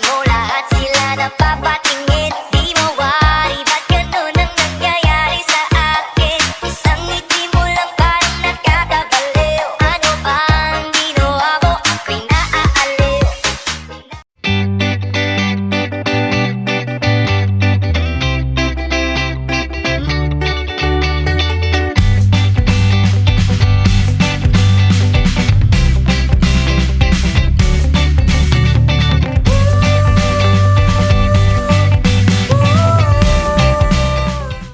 that